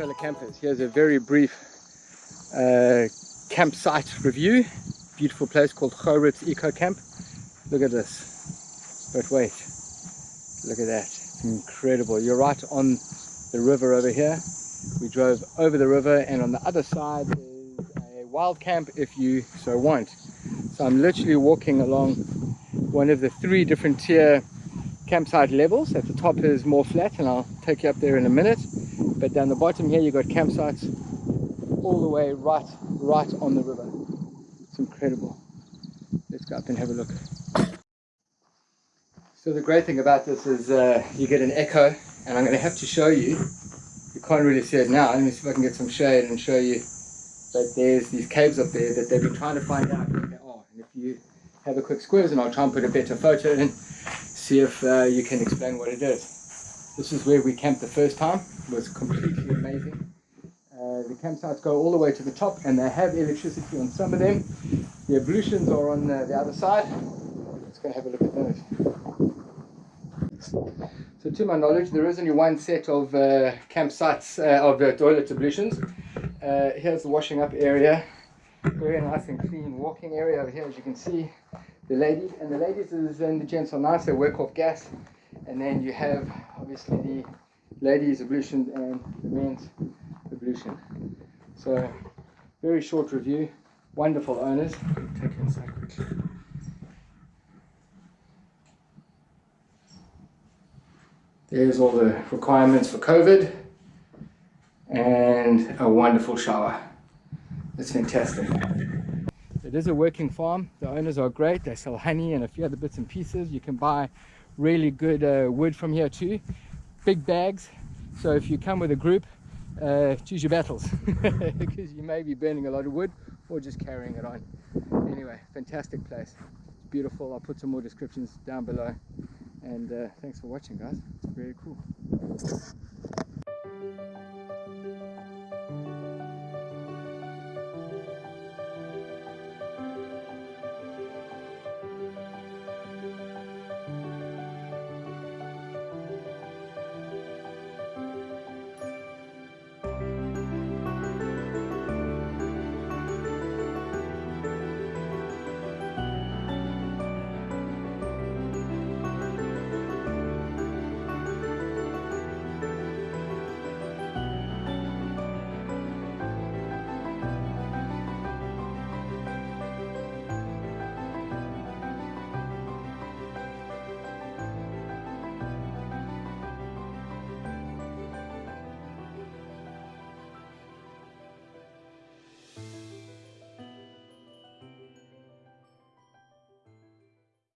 fellow campers, here's a very brief uh, campsite review. Beautiful place called Goritz Eco Camp. Look at this, but wait, look at that, incredible. You're right on the river over here. We drove over the river and on the other side is a wild camp if you so want. So I'm literally walking along one of the three different tier campsite levels. At the top is more flat and I'll take you up there in a minute but down the bottom here you've got campsites all the way right right on the river. It's incredible. Let's go up and have a look. So the great thing about this is uh, you get an echo and I'm going to have to show you. You can't really see it now. Let me see if I can get some shade and show you that there's these caves up there that they've been trying to find out where they are. And if you have a quick squeeze and I'll try and put a better photo in see if uh, you can explain what it is this is where we camped the first time. It was completely amazing. Uh, the campsites go all the way to the top and they have electricity on some of them. The ablutions are on the, the other side. Let's go have a look at those. So to my knowledge, there is only one set of uh, campsites uh, of uh, toilet ablutions. Uh, here's the washing up area. Very nice and clean walking area over here, as you can see. The ladies and the ladies and the gents are nice. They work off gas and then you have obviously the ladies ablution and the men's ablution so very short review. Wonderful owners. Take it inside quickly. There's all the requirements for COVID and a wonderful shower. It's fantastic. It is a working farm. The owners are great. They sell honey and a few other bits and pieces. You can buy really good uh, wood from here too. Big bags. So if you come with a group uh, choose your battles. Because you may be burning a lot of wood or just carrying it on. Anyway fantastic place. It's beautiful. I'll put some more descriptions down below. And uh, thanks for watching guys. It's very cool